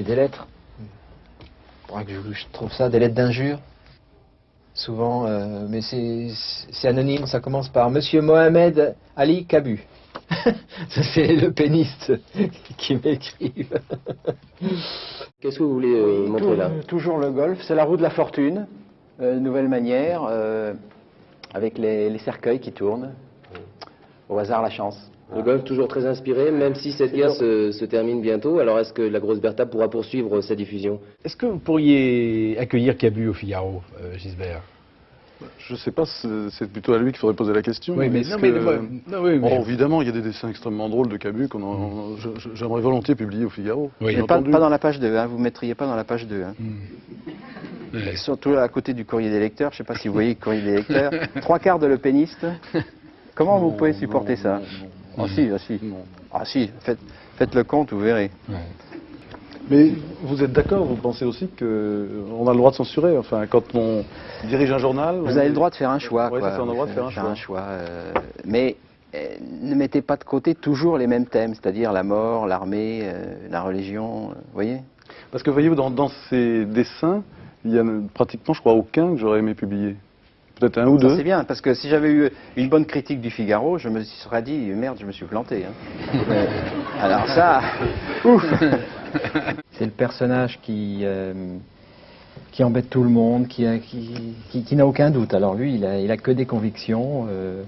J'ai des lettres. Faudra que je, je trouve ça, des lettres d'injures. Souvent, euh, mais c'est anonyme, ça commence par Monsieur Mohamed Ali Kabu. Ça, c'est le péniste qui m'écrive. Qu'est-ce que vous voulez euh, Oui, montrer tou- là? Toujours le golf, c'est la roue de la fortune, euh, nouvelle manière, euh, avec les, les cercueils qui tournent. Au hasard, la chance. Le golf toujours très inspiré, même si cette guerre se, se termine bientôt. Alors est-ce que la grosse Bertha pourra poursuivre sa diffusion? Est-ce que vous pourriez accueillir Cabu au Figaro, euh, Gisbert? Je sais pas, c'est plutôt à lui qu'il faudrait poser la question. Oui, mais non, mais- que- non, oui, mais- Oh, évidemment, il y a des dessins extrêmement drôles de Cabu qu'on en- je- j'aimerais volontiers publier au Figaro. Oui. Mais pas, dans la page 2, hein, vous ne mettriez pas dans la page 2. hein. Ouais. Surtout à côté du courrier des lecteurs, je ne sais pas si vous voyez le courrier des lecteurs. Trois quarts de le péniste. Comment vous pouvez supporter non, ça? non, Ah si, ah si. Ah si, faites, faites le compte, vous verrez. Mais vous êtes d'accord, vous pensez aussi qu'on a le droit de censurer Enfin, quand on dirige un journal. Vous on- avez le droit de faire un choix. Quoi. c'est ça, on a le droit de faire un choix. choix, euh, mais euh, ne mettez pas de côté toujours les mêmes thèmes, c'est-à-dire la mort, l'armée, euh, la religion, euh, vous voyez Parce que voyez-vous, dans, dans ces dessins, il y en a pratiquement, je crois, aucun que j'aurais aimé publier. Peut-être un ou Ça deux. c'est bien, parce que si j'avais eu une bonne critique du Figaro, je me serais dit, merde, je me suis planté. hein. Alors ça, ouf C'est le personnage qui, euh, qui embête tout le monde, qui, a- qui, qui- qui n'a aucun doute. Alors lui, il a, il a que des convictions, euh,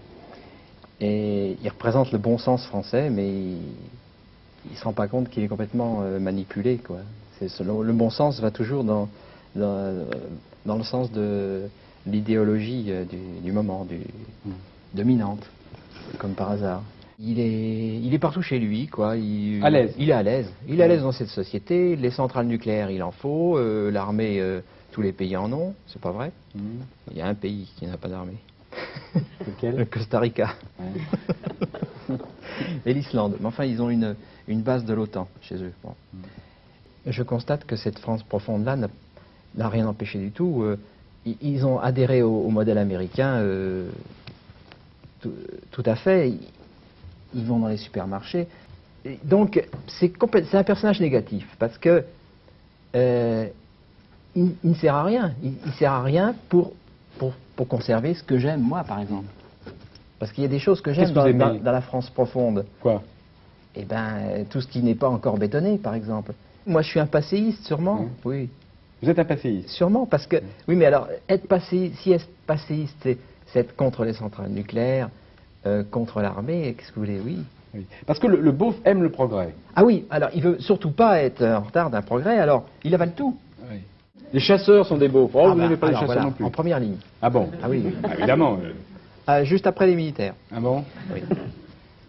et il représente le bon sens français, mais il ne se rend pas compte qu'il est complètement euh, manipulé. Quoi. C'est selon- le bon sens va toujours dans, dans, dans le sens de l'idéologie euh, du, du moment, du, dominante, comme par hasard. Il est, il est partout chez lui, quoi. Il, À l'aise. Il est à l'aise. Il est à l'aise dans cette société. Les centrales nucléaires, il en faut. Euh, L'armée, euh, tous les pays en ont. C'est pas vrai Il y a un pays qui n'a pas d'armée. Le Costa Rica. Et l'Islande. Mais enfin, ils ont une, une base de l'OTAN chez eux. Bon. Je constate que cette France profonde-là n'a- rien empêché du tout. Euh, ils ont adhéré au, au modèle américain euh, tout, tout à fait. Ils, vont dans les supermarchés. Et donc, c'est un personnage négatif parce que euh, il, il ne sert à rien. Il, il sert à rien pour, pour, pour conserver ce que j'aime, moi, par exemple. Parce qu'il y a des choses que j'aime dans, la France profonde. Quoi? Eh ben, tout ce qui n'est pas encore bétonné, par exemple. Moi, je suis un passéiste, sûrement. Mmh. Oui, Vous êtes un passéiste. sûrement, parce que... Oui, mais alors, être passéiste, si être passéiste, c'est être contre les centrales nucléaires, euh, contre l'armée, qu'est-ce que vous voulez Oui. Oui. Parce que le, le beauf aime le progrès. Ah oui, alors, il veut surtout pas être en retard d'un progrès, alors, il avale tout. Les chasseurs sont des beaufs. Oh, Ah vous bah, n'aimez pas les chasseurs voilà, non plus. En première ligne. Ah bon? Ah oui, oui. Ah, Évidemment. euh. Ah, juste après les militaires. Ah bon? Oui.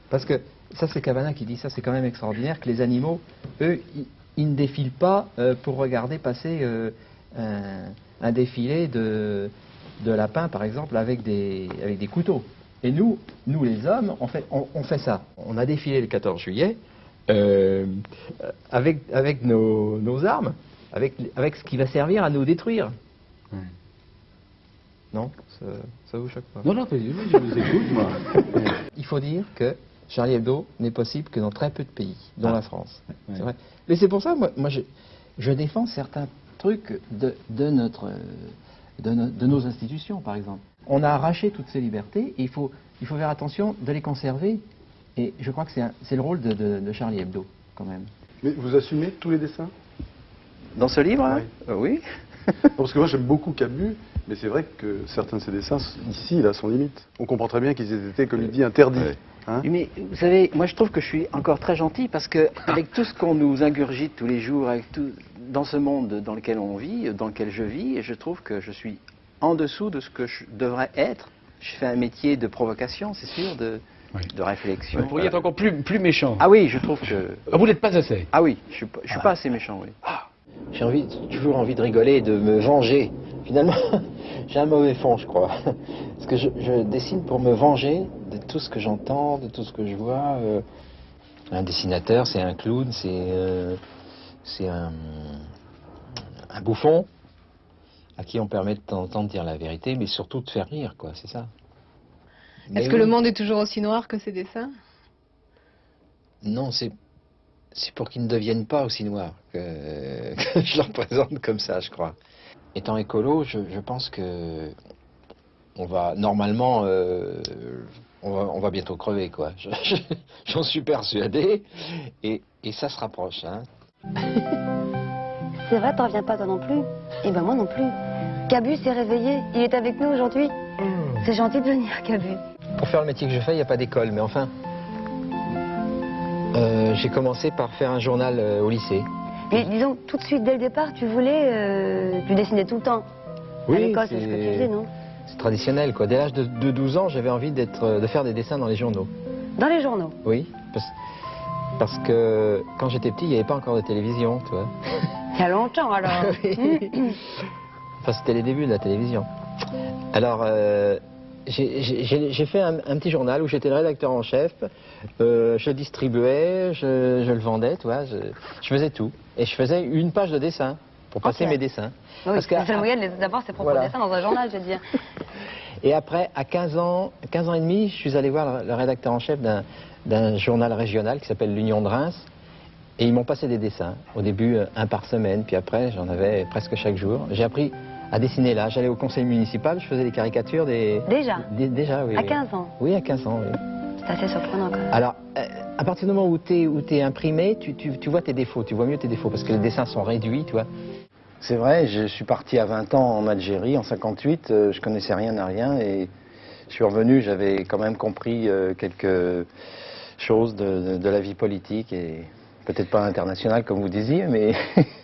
Parce que ça, c'est Cavana qui dit ça, c'est quand même extraordinaire que les animaux, eux, ils, ils ne défilent pas euh, pour regarder passer euh, un, un défilé de, de lapins, par exemple, avec des, avec des couteaux. Et nous, nous les hommes, on fait, on, on fait ça. On a défilé le 14 juillet euh, avec, avec nos, nos armes, avec, avec ce qui va servir à nous détruire. Ouais. Non ça, ça vous choque pas? Non, non, je vous écoute, moi. Il faut dire que Charlie Hebdo n'est possible que dans très peu de pays, dont la France. Ouais. C'est vrai. Mais c'est pour ça, moi, moi je, je défends certains trucs de, de notre, de, no- de nos institutions, par exemple. On a arraché toutes ces libertés et il faut, il faut faire attention de les conserver. Et je crois que c'est un- c'est le rôle de, de- de Charlie Hebdo, quand même. Mais vous assumez tous les dessins? Dans ce livre hein? Oui. Euh, Oui. Parce que moi j'aime beaucoup Cabu, mais c'est vrai que certains de ses dessins, ici, là, sont limites. On comprend très bien qu'ils aient été, comme il dit, interdits. Hein Mais vous savez, moi je trouve que je suis encore très gentil parce que avec tout ce qu'on nous ingurgite tous les jours, avec tout, dans ce monde dans lequel on vit, dans lequel je vis, je trouve que je suis en dessous de ce que je devrais être. Je fais un métier de provocation, c'est sûr, de, Oui. de réflexion. Vous pourriez être encore plus, plus méchant. Ah oui, je trouve que. Ah, vous n'êtes pas assez. Ah oui, je suis, pas- je suis pas assez méchant, oui. J'ai envie, toujours envie de rigoler et de me venger. Finalement, j'ai un mauvais fond, je crois. Parce que je, je dessine pour me venger de tout ce que j'entends, de tout ce que je vois. euh. Un dessinateur, c'est un clown, c'est euh, c'est un, un bouffon à qui on permet de temps en temps de dire la vérité, mais surtout de faire rire, quoi, c'est ça. Est-ce que le monde est toujours aussi noir que ses dessins? Non, c'est c'est pour qu'ils ne deviennent pas aussi noirs que, que je leur présente comme ça, je crois. Étant écolo, je, je pense que on va normalement, euh, on, va, on va bientôt crever, quoi. Je- je- J'en suis persuadé, et, et ça se rapproche. Hein. C'est vrai, t'en reviens pas toi non plus Et ben moi non plus. Cabu s'est réveillé, il est avec nous aujourd'hui. C'est gentil de venir, Cabu. Pour faire le métier que je fais, il n'y a pas d'école, mais enfin, euh, j'ai commencé par faire un journal euh, au lycée. Mais disons, tout de suite, dès le départ, tu voulais, euh, tu dessinais tout le temps. à l'école, c'est ce que tu faisais, non? c'est traditionnel, quoi. Dès l'âge de, de 12 ans, j'avais envie de faire des dessins dans les journaux. Dans les journaux? Oui, parce, parce que quand j'étais petit, il n'y avait pas encore de télévision, tu vois. Il y a longtemps alors. Enfin, c'était les débuts de la télévision. Alors, euh, j'ai- fait un, un petit journal où j'étais le rédacteur en chef. Euh, je distribuais, je, je le vendais, tu vois. Je, je faisais tout. Et je faisais une page de dessin pour passer mes dessins. Oui, Parce que- d'avoir ses propres Voilà. dessins dans un journal, je veux dire. Et après, à 15 ans, 15 ans et demi, je suis allé voir le, rédacteur en chef d'un- journal régional qui s'appelle l'Union de Reims. Et ils m'ont passé des dessins. Au début, euh, un par semaine, puis après, j'en avais presque chaque jour. J'ai appris à dessiner là. J'allais au conseil municipal, je faisais des caricatures des... Déjà des- déjà, oui. À oui. 15 ans. Oui, à 15 ans, oui. C'est assez surprenant quand même. Alors, euh, à partir du moment où tu es, imprimé, tu, tu- tu vois tes défauts, tu vois mieux tes défauts, parce que les dessins sont réduits, tu vois. C'est vrai, je suis parti à 20 ans en Algérie, en 58, euh, je connaissais rien à rien, et je suis revenu, j'avais quand même compris euh, quelques choses de, de- de la vie politique, et peut-être pas internationale comme vous disiez, mais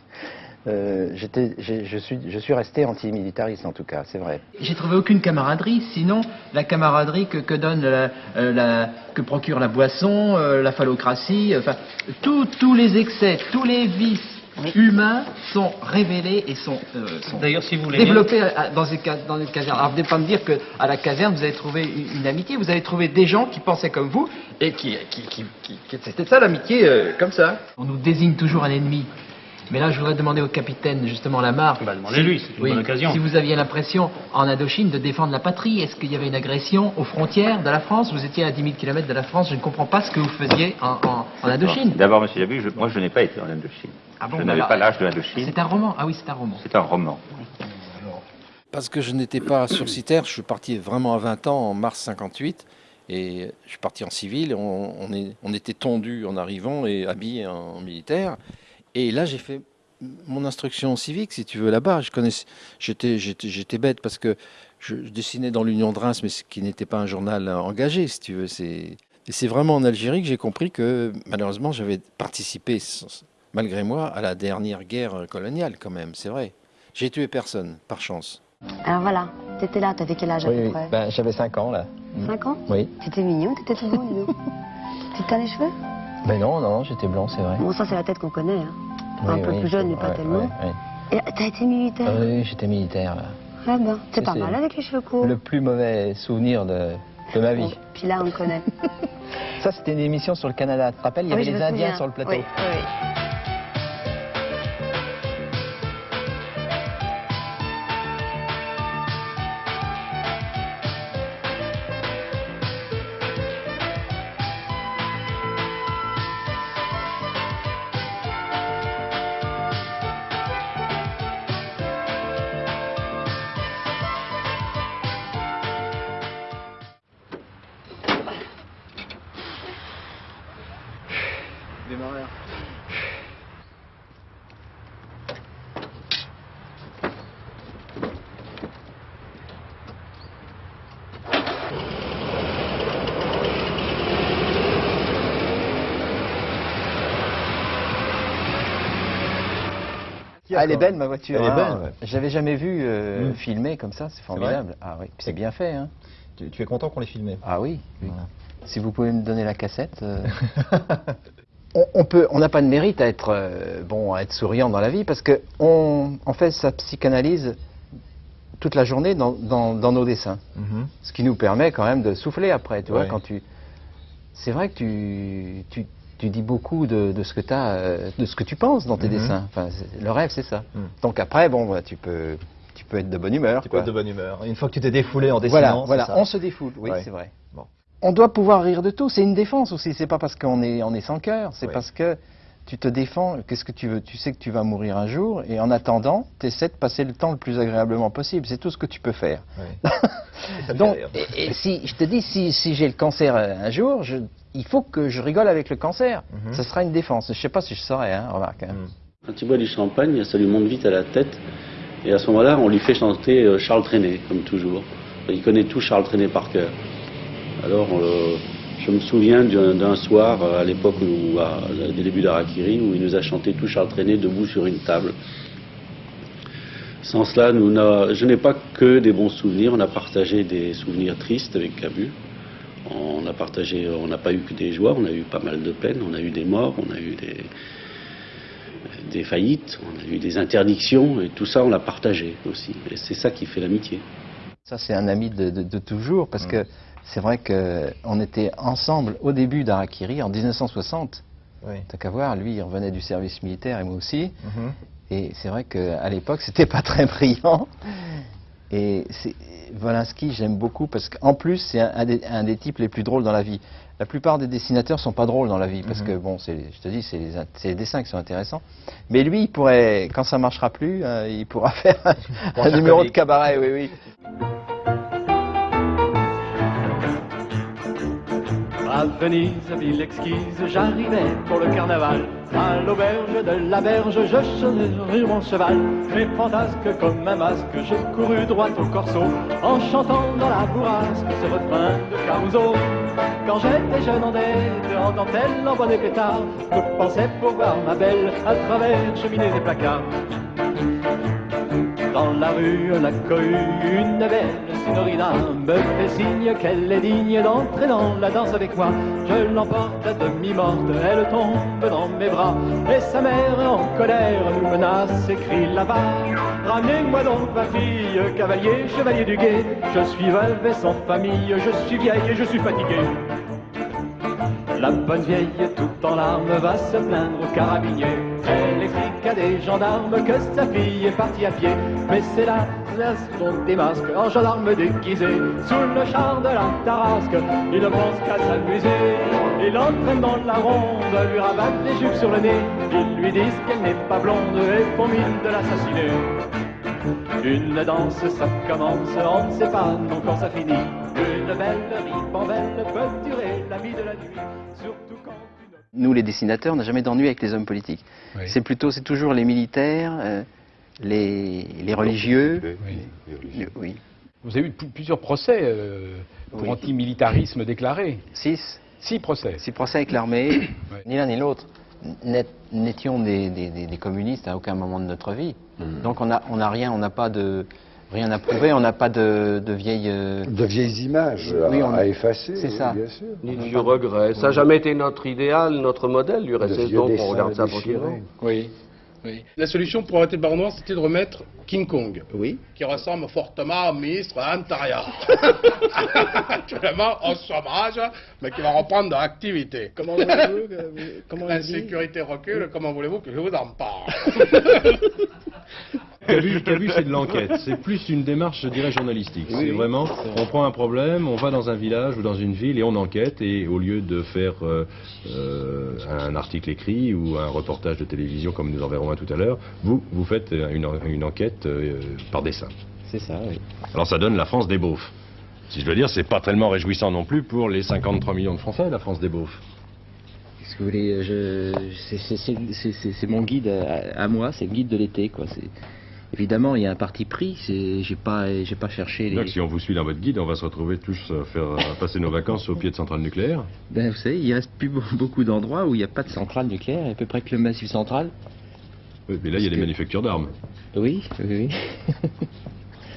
euh, je, suis, je suis resté antimilitariste en tout cas, c'est vrai. J'ai trouvé aucune camaraderie, sinon la camaraderie que, que donne la, euh, la- que procure la boisson, euh, la phallocratie, enfin tous tous les excès, tous les vices humains sont révélés et sont, euh, sont D'ailleurs, si vous voulez bien- développés à- dans, une dans une caserne. Alors, vous n'allez pas me dire qu'à la caserne, vous avez trouvé une, une amitié, vous avez trouvé des gens qui pensaient comme vous et qui, qui, qui, qui- qui- c'était ça l'amitié, euh, comme ça. On nous désigne toujours un ennemi. Mais là, je voudrais demander au capitaine, justement, Lamarck. Bah, demandez-lui, c'est une Oui, bonne occasion. Si vous aviez l'impression, en Indochine, de défendre la patrie, est-ce qu'il y avait une agression aux frontières de la France? Vous étiez à 10 000 km de la France, je ne comprends pas ce que vous faisiez en, en, en Indochine. D'abord, monsieur Yabu, je- moi je n'ai pas été en Indochine. Ah bon, je n'avais pas l'âge de l'Indochine. C'est un roman Ah oui, c'est un roman. C'est un roman. Parce que je n'étais pas sursitaire, je suis parti vraiment à 20 ans en mars 58 et je suis parti en civil. On, on est, on était tondus en arrivant et habillés en militaire. Et là, j'ai fait mon instruction civique, si tu veux, là-bas. Je connaissais, j'étais, bête parce que je, je dessinais dans l'Union de Reims, mais ce qui n'était pas un journal engagé, si tu veux. Et c'est vraiment en Algérie que j'ai compris que malheureusement, j'avais participé, malgré moi, à la dernière guerre coloniale, quand même. C'est vrai. J'ai tué personne, par chance. Alors voilà, t'étais là, t'avais quel âge à Oui, peu oui. près Ben, j'avais 5 ans là. 5 ans Oui. T'étais mignon, t'étais tout beau, dis. Tu te teins les cheveux Mais non, non, j'étais blanc, c'est vrai. Bon, ça c'est la tête qu'on connaît. Hein. Oui, un peu oui, plus jeune, mais pas ouais, tellement. ouais, ouais. Et t'as été militaire? Oui, j'étais militaire. Ah ben, c'est pas mal avec les cheveux courts. Le plus mauvais souvenir de, de ma Bon, vie. puis là, on le connaît. Ça, c'était une émission sur le Canada. Tu te rappelles, il y Ah avait les Indiens souviens. sur le plateau. Oui, oui, Ah, elle est belle ma voiture. Elle est hein. belle, ouais. J'avais jamais vu euh, Mm. filmer comme ça, c'est formidable. Ah oui, puis c'est bien fait. Hein. Tu, tu es content qu'on l'ait filmé? Ah oui. oui. Voilà. Si vous pouvez me donner la cassette. euh. on, on peut, on n'a pas de mérite à être euh, bon, à être souriant dans la vie parce que on, on fait sa psychanalyse toute la journée dans, dans- dans nos dessins, Mhm. ce qui nous permet quand même de souffler après. Tu vois, Ouais. quand tu, c'est vrai que tu, tu, tu dis beaucoup de, de ce que as, de ce que tu penses dans tes Mhm. dessins. Enfin, le rêve, c'est ça. Mhm. Donc après, bon, bah, tu peux, tu peux être de bonne humeur. Tu peux quoi. être de bonne humeur. Une fois que tu t'es défoulé en dessinant, Voilà, voilà, ça. on se défoule, oui, Ouais. c'est vrai. Bon. On doit pouvoir rire de tout, c'est une défense aussi, c'est pas parce qu'on est, on est sans cœur, c'est Ouais. parce que tu te défends, qu'est-ce que tu veux? Tu sais que tu vas mourir un jour, et en attendant, tu essaies de passer le temps le plus agréablement possible. C'est tout ce que tu peux faire. Donc, et, et si, je te dis, si, si j'ai le cancer un jour, je, il faut que je rigole avec le cancer. Mhm. Ça sera une défense. Je sais pas si je saurais, hein, remarque. hein. Quand il boit du champagne, ça lui monte vite à la tête. Et à ce moment-là, on lui fait chanter euh, Charles Trenet, comme toujours. Il connaît tout Charles Trenet par cœur. Alors, euh, je me souviens d'un soir, euh, à l'époque où, à- des débuts d'Arakiri, où il nous a chanté tout Charles Trenet debout sur une table. Sans cela, nous je n'ai pas que des bons souvenirs. On a partagé des souvenirs tristes avec Cabu. On a partagé, on n'a pas eu que des joies, on a eu pas mal de peines, on a eu des morts, on a eu des, des faillites, on a eu des interdictions, et tout ça, on l'a partagé aussi. Et c'est ça qui fait l'amitié. Ça, c'est un ami de, de- de toujours, parce que c'est vrai qu'on était ensemble au début d'Arakiri, en 1960. Oui. T'as qu'à voir, lui, il revenait du service militaire et moi aussi. Mhm. Et c'est vrai qu'à l'époque, c'était pas très brillant. Et Volinsky, j'aime beaucoup parce qu'en plus, c'est un, un des, types les plus drôles dans la vie. La plupart des dessinateurs sont pas drôles dans la vie parce Mhm. que, bon, je te dis, c'est les, dessins qui sont intéressants. Mais lui, il pourrait, quand ça marchera plus, euh, il pourra faire un, un numéro de cabaret, oui, oui. À Venise, ville exquise, j'arrivais pour le carnaval. À l'auberge de la berge, je chevauchais mon cheval. Mais fantasque comme un masque, je courus droit au corso, en chantant dans la bourrasque ce refrain de Caruso. Quand j'étais jeune en dette, en dentelle, en bonnet pétard, je pensais pour voir ma belle à travers cheminées et placards. Dans la rue, la cohue, une belle signorina me fait signe qu'elle est digne d'entrer dans la danse avec moi. Je l'emporte à demi-morte, elle tombe dans mes bras. Et sa mère en colère nous menace et crie là-bas. Ramenez-moi donc ma fille, cavalier, chevalier du guet. Je suis veuve et sans famille, je suis vieille et je suis fatiguée. La bonne vieille, tout en larmes, va se plaindre au carabinier. Elle explique à des gendarmes que sa fille est partie à pied. Mais c'est là, là des masques, en gendarme déguisé. Sous le char de la tarasque, il ne pense qu'à s'amuser. Il entraîne dans la ronde, lui rabattent les jupes sur le nez. Ils lui disent qu'elle n'est pas blonde et font mine de l'assassiner. Une danse, ça commence, on ne sait pas non quand ça finit. Une belle ribambelle peut durer la vie de la nuit, surtout quand une... Nous, les dessinateurs, on n'a jamais d'ennui avec les hommes politiques. Oui. C'est plutôt, c'est toujours les militaires, euh, les, les religieux. Oui. Oui. Vous avez eu plusieurs procès euh, pour Oui. antimilitarisme déclaré. Six. Six procès. Six procès avec l'armée. Ouais. Ni l'un ni l'autre n'étions des, des- des- des communistes à aucun moment de notre vie. Donc on n'a on a rien, on n'a pas de rien à prouver, on n'a pas de, de vieilles. euh, De vieilles images Oui, à, on- à effacer, c'est oui, ça. bien sûr. Ni de vieux regrets. Ça n'a jamais été notre idéal, notre modèle, du reste, donc on regarde ça tranquillement. Oui. Oui. La solution pour arrêter le baron noir, c'était de remettre King Kong, Oui. qui ressemble fortement au ministre l'Intérieur. Actuellement au chômage, mais qui va reprendre de l'activité. Comment voulez-vous que- comment L'insécurité recule, comment voulez-vous que je vous en parle? Cabu, Cabu, c'est de l'enquête. C'est plus une démarche, je dirais, journalistique. Oui, c'est oui. vraiment, on prend un problème, on va dans un village ou dans une ville et on enquête. Et au lieu de faire euh, euh, un article écrit ou un reportage de télévision comme nous en verrons un tout à l'heure, vous, vous faites une, en- une enquête euh, par dessin. C'est ça, oui. Alors ça donne la France des beaufs. Si je veux dire, c'est pas tellement réjouissant non plus pour les 53 millions de Français, la France des beaufs. Qu'est-ce que vous voulez c'est mon guide à, à moi, c'est le guide de l'été, quoi. Évidemment, il y a un parti pris. J'ai pas, j'ai pas cherché les. Donc si on vous suit dans votre guide, on va se retrouver tous à faire passer nos vacances au pied de centrales nucléaires. Ben, vous savez, il reste plus be- beaucoup d'endroits où il n'y a pas de centrale nucléaire, à peu près que le massif central. Oui, mais là, il y a que- manufactures d'armes. Oui, oui, oui.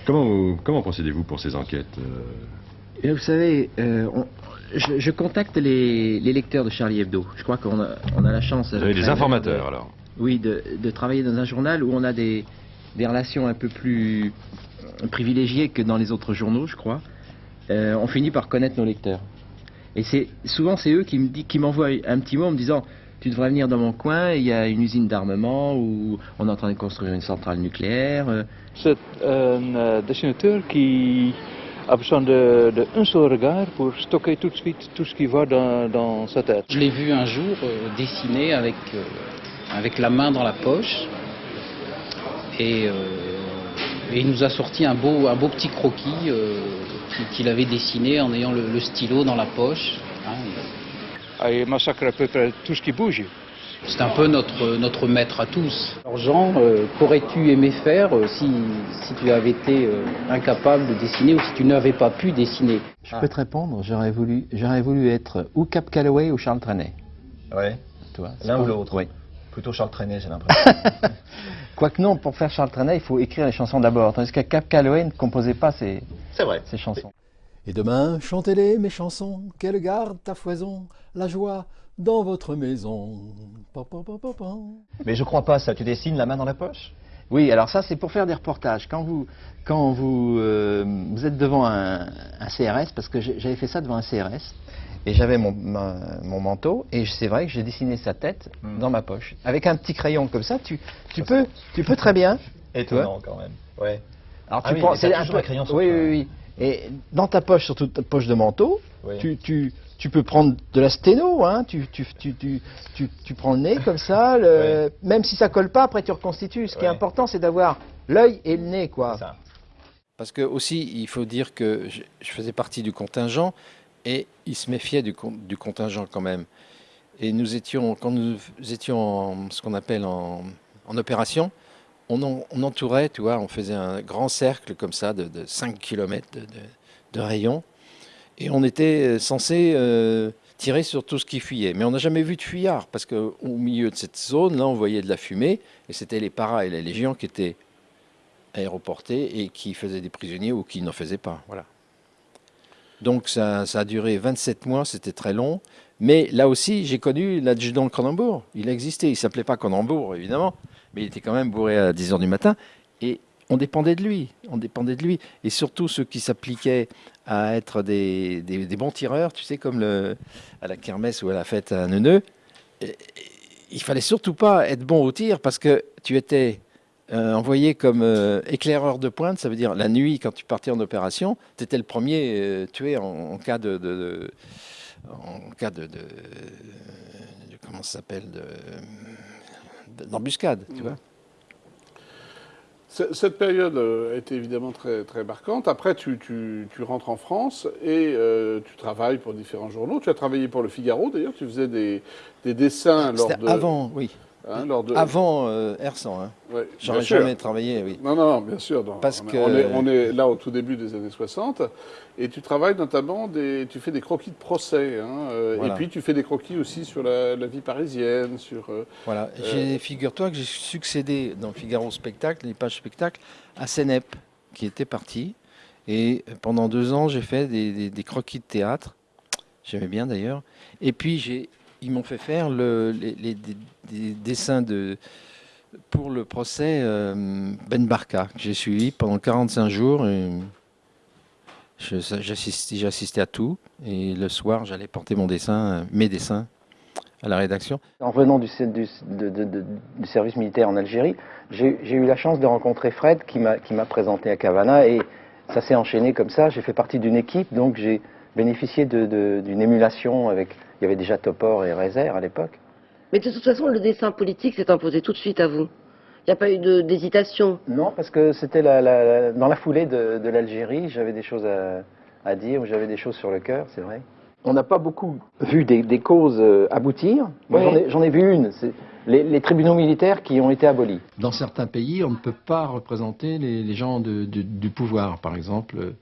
Comment, comment procédez-vous pour ces enquêtes euh? Et vous savez, euh, on- je, je contacte les, les lecteurs de Charlie Hebdo. Je crois qu'on a, on a la chance. Vous avez des informateurs, alors Oui, de, de travailler dans un journal où on a des, des relations un peu plus euh, privilégiées que dans les autres journaux, je crois. Euh, on finit par connaître nos lecteurs. Et c'est souvent c'est eux qui me dit- qui m'envoient un petit mot en me disant tu devrais venir dans mon coin, il y a une usine d'armement où on est en train de construire une centrale nucléaire. euh, C'est un dessinateur qui a besoin de, de un seul regard pour stocker tout de suite tout ce qui va dans, dans sa tête. Je l'ai vu un jour euh, dessiner avec, euh, avec la main dans la poche. Et, euh, et il nous a sorti un beau, un beau petit croquis euh, qu'il avait dessiné en ayant le, le stylo dans la poche. hein. Ah, il massacre à peu près tout ce qui bouge. C'est un peu notre, notre maître à tous. Alors Jean, euh, qu'aurais-tu aimé faire euh, si, si tu avais été euh, incapable de dessiner ou si tu n'avais pas pu dessiner? Je peux te répondre, j'aurais voulu, j'aurais voulu être ou Cap Calloway ou Charles Trenet. Ouais. L'un ou l'autre. Oui. Plutôt Charles Trenet, j'ai l'impression. Quoique non, pour faire Charles Trenet, il faut écrire les chansons d'abord. Tandis que Cap Calloway ne composait pas ses, C'est vrai. ses chansons. Et demain, chantez-les, mes chansons, qu'elles gardent à foison la joie dans votre maison. Mais je crois pas ça. Tu dessines la main dans la poche? Oui, alors ça c'est pour faire des reportages. Quand vous, quand vous, euh, vous êtes devant un, un CRS, parce que j'ai- j'avais fait ça devant un CRS, et j'avais mon, ma- mon manteau, et c'est vrai que j'ai dessiné sa tête Hmm. dans ma poche. Avec un petit crayon comme ça, tu, tu, peux, tu peux très bien. Étonnant quand même. Ouais. Alors Ah tu oui, prends- c'est un peu- crayon sur oui, toi. oui, oui. Et dans ta poche, surtout ta poche de manteau, Oui. tu, tu, tu peux prendre de la sténo, hein, tu, tu, tu, tu, tu, tu prends le nez comme ça, le- même si ça colle pas, après tu reconstitues. Ce qui est important, c'est d'avoir l'œil et le nez, quoi. Parce que aussi, il faut dire que je, je faisais partie du contingent et ils se méfiaient du, con- du contingent quand même. Et nous étions, quand nous étions en ce qu'on appelle en, opération, on, en- on entourait, tu vois, on faisait un grand cercle comme ça de, de 5 km de, rayon. Et on était euh, censé euh, tirer sur tout ce qui fuyait. Mais on n'a jamais vu de fuyard parce qu'au milieu de cette zone, là, on voyait de la fumée et c'était les paras et les légions qui étaient aéroportés et qui faisaient des prisonniers ou qui n'en faisaient pas. Voilà. Donc ça, a duré 27 mois, c'était très long. Mais là aussi, j'ai connu l'adjudant Cronenbourg. Il existait, il s'appelait pas Cronenbourg, évidemment, mais il était quand même bourré à 10 heures du matin. Et on dépendait de lui, on dépendait de lui. Et surtout ceux qui s'appliquaient à être des, bons tireurs, tu sais, comme à la kermesse ou à la fête à Neuneu, et- il fallait surtout pas être bon au tir parce que tu étais euh, envoyé comme euh, éclaireur de pointe, ça veut dire la nuit quand tu partais en opération, tu étais le premier euh, tué en, en cas de, de- de- en cas de, comment ça s'appelle de- de- d'embuscade, tu vois. C- Cette période été évidemment très, très marquante. Après, tu, tu- tu rentres en France et euh, tu travailles pour différents journaux. Tu as travaillé pour Le Figaro, d'ailleurs. Tu faisais des, des dessins lors C'était de... avant, oui. Hein, de- Avant euh, R100. Hein. Ouais, J'aurais jamais travaillé, oui. Non, non, non, bien sûr. non. Parce on, est- que- on, est, on est là au tout début des années 60. Et tu travailles notamment, des, tu fais des croquis de procès. hein, euh, Voilà. Et puis tu fais des croquis aussi sur la, la vie parisienne, sur... euh, Voilà. euh, Figure-toi que j'ai succédé dans Figaro Spectacle, les pages spectacle, à Sénep, qui était parti. Et pendant deux ans, j'ai fait des, des- des croquis de théâtre. J'aimais bien d'ailleurs. Et puis, j'ai, ils m'ont fait faire le- les, les- des, des dessins de, pour le procès euh, Ben Barka, que j'ai suivi pendant 45 jours. J'assistais à tout. Et le soir, j'allais porter mon dessin, euh, mes dessins à la rédaction. En revenant du, service militaire en Algérie, j'ai eu la chance de rencontrer Fred qui m'a présenté à Cavana et ça s'est enchaîné comme ça. J'ai fait partie d'une équipe, donc j'ai de- d'une émulation avec. Il y avait déjà Topor et Rezer à l'époque. Mais de toute façon, le dessin politique s'est imposé tout de suite à vous. Il n'y a pas eu d'hésitation. Non, parce que c'était la, la- la- dans la foulée de, de l'Algérie, j'avais des choses à, à dire, j'avais des choses sur le cœur, c'est vrai. On n'a pas beaucoup vu des, des causes euh, aboutir. Moi, Oui. j'en ai- vu une, c'est les, les tribunaux militaires qui ont été abolis. Dans certains pays, on ne peut pas représenter les, les gens de- de- du pouvoir. Par exemple, euh,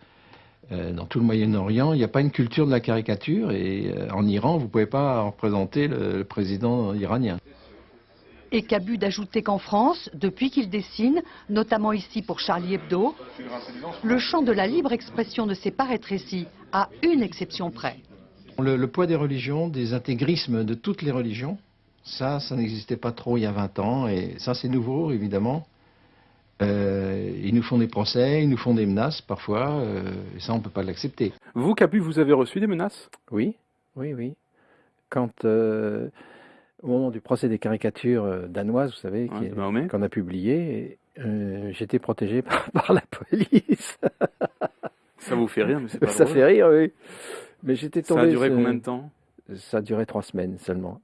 dans tout le Moyen-Orient, il n'y a pas une culture de la caricature et euh, en Iran, vous ne pouvez pas représenter le, le président iranien. Et Cabu d'ajouter qu'en France, depuis qu'il dessine, notamment ici pour Charlie Hebdo, le champ de la libre expression ne s'est pas rétréci, à une exception près. Le, le poids des religions, des intégrismes de toutes les religions, ça, ça n'existait pas trop il y a 20 ans, et ça c'est nouveau évidemment. Euh, ils nous font des procès, ils nous font des menaces parfois, euh, et ça on ne peut pas l'accepter. Vous, Cabu, vous avez reçu des menaces? Oui, oui, oui. Quand, euh, au moment du procès des caricatures danoises, vous savez, est- qu'on a publié, euh, j'étais protégé par, par la police. Ça vous fait rire, mais c'est pas Ça drôle. fait rire, oui. Mais j'étais Ça a tombé. duré combien de temps? Ça a duré trois semaines seulement.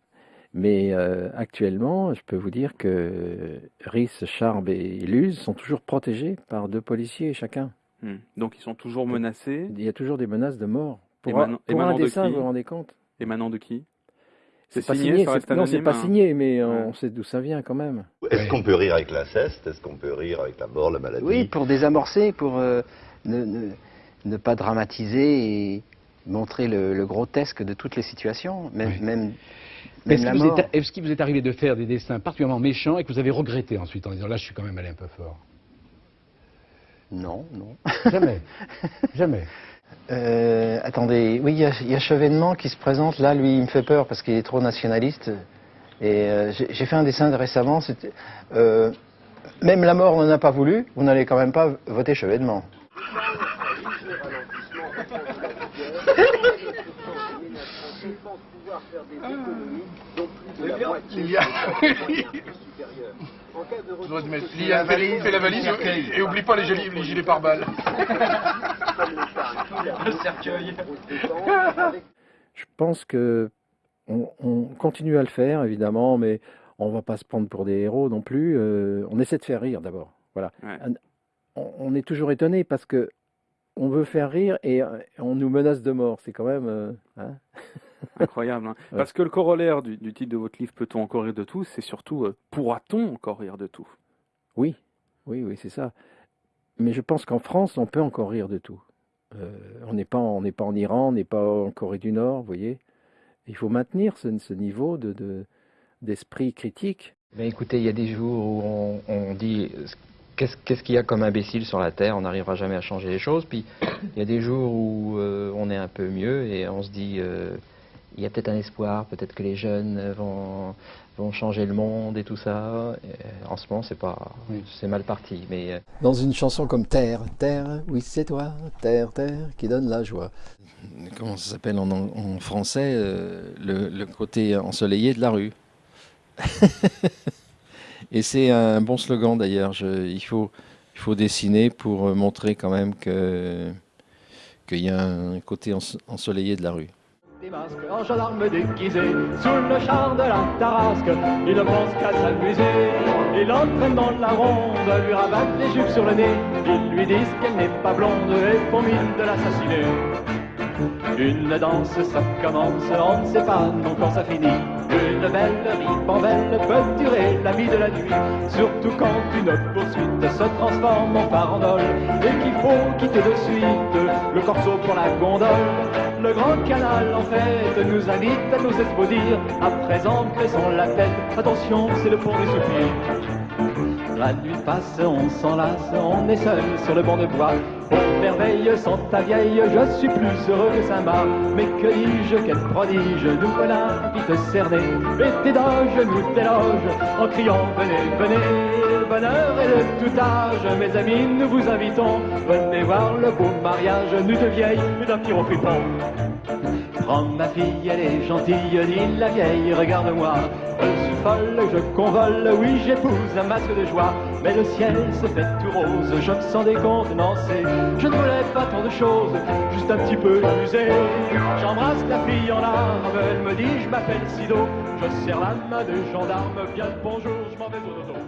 Mais euh, actuellement, je peux vous dire que Rhys, Charb et Luz sont toujours protégés par deux policiers chacun. Hmm. Donc ils sont toujours menacés. Il y a toujours des menaces de mort. Pour, un- pour dessin, qui vous vous rendez compte? Émanant de qui? C'est pas signé, reste non, c'est pas hein. signé, mais on sait d'où ça vient quand même. Est-ce qu'on peut rire avec l'inceste Est-ce qu'on peut rire avec la mort, la maladie? Oui, pour désamorcer, pour euh, ne, ne- ne pas dramatiser et montrer le, le grotesque de toutes les situations, même, même, même Est-ce qu'il vous, mort. est- est-ce qu'il vous est arrivé de faire des dessins particulièrement méchants et que vous avez regretté ensuite en disant là je suis quand même allé un peu fort? Non, non. Jamais. Jamais. Euh, attendez, oui, il y, a- il y a Chevènement qui se présente là, lui, il me fait peur parce qu'il est trop nationaliste. Et euh, j'ai fait un dessin récemment, c'était. euh, même la mort n'en a pas voulu, vous n'allez quand même pas voter Chevènement. Tu dois te mettre la valise, fais la valise et, et oublie pas les gilets, les gilets pare-balles. Le cercueil. Je pense que on, on continue à le faire, évidemment, mais on va pas se prendre pour des héros non plus. euh, on essaie de faire rire d'abord. Voilà. On, on est toujours étonné parce que on veut faire rire et euh, on nous menace de mort. C'est quand même. euh, hein Incroyable. hein. Ouais. Parce que le corollaire du, du titre de votre livre, Peut-on encore rire de tout C'est surtout euh, Pourra-t-on encore rire de tout? Oui, oui, oui, c'est ça. Mais je pense qu'en France, on peut encore rire de tout. Euh, on n'est pas, en- on n'est pas en Iran, on n'est pas en Corée du Nord, vous voyez. Il faut maintenir ce, ce niveau de, de- d'esprit critique. Ben écoutez, il y a des jours où on, on dit qu'est-ce qu'il y a comme imbécile sur la Terre, on n'arrivera jamais à changer les choses. Puis il y a des jours où euh, on est un peu mieux et on se dit euh, il y a peut-être un espoir, peut-être que les jeunes euh, vont, vont changer le monde et tout ça. Et en ce moment, c'est pas, c'est mal parti. Mais euh, Dans une chanson comme Terre, Terre, oui c'est toi, Terre, Terre, qui donne la joie. comment ça s'appelle en, en français, euh, le, le côté ensoleillé de la rue? Et c'est un bon slogan d'ailleurs. Je- Il faut, il faut dessiner pour euh, montrer quand même que qu'il y a un côté enso- ensoleillé de la rue. Des en gendarme déguisé Sous le char de la tarasque. Il ne pense qu'à s'amuser Il entraîne dans la ronde Lui rabattent les jupes sur le nez. Ils lui disent qu'elle n'est pas blonde Et font mine de l'assassiner. Une danse ça commence On ne sait pas non quand ça finit. Une belle ribambelle peut durer la vie de la nuit. Surtout quand une poursuite se transforme en farandole Et qu'il faut quitter de suite Le corso pour la gondole le grand canal en fait nous invite à nous explodir. À présent, baissons la tête. Attention, c'est le pont des soupirs. La nuit passe, on s'enlace, on est seul sur le banc de bois. Oh merveille, sans ta vieille, je suis plus heureux que Saint-Marc. Mais que dis-je, quel prodige, nous voilà vite cernés. Et tes doges nous déloge en criant venez, venez. Bonheur est de tout âge, mes amis, nous vous invitons. Venez voir le beau mariage, nous de vieilles et d'un pyro fripon. Prends ma fille, elle est gentille, dit la vieille, regarde-moi. Je suis folle, je convole, oui j'épouse un masque de joie. Mais le ciel se fait tout rose, je me sens décontenancé. Je ne voulais pas tant de choses, juste un petit peu amusé. J'embrasse la fille en larmes, elle me dit je m'appelle Sido. Je serre la main de gendarme, bien le bonjour, je m'en vais au dodo.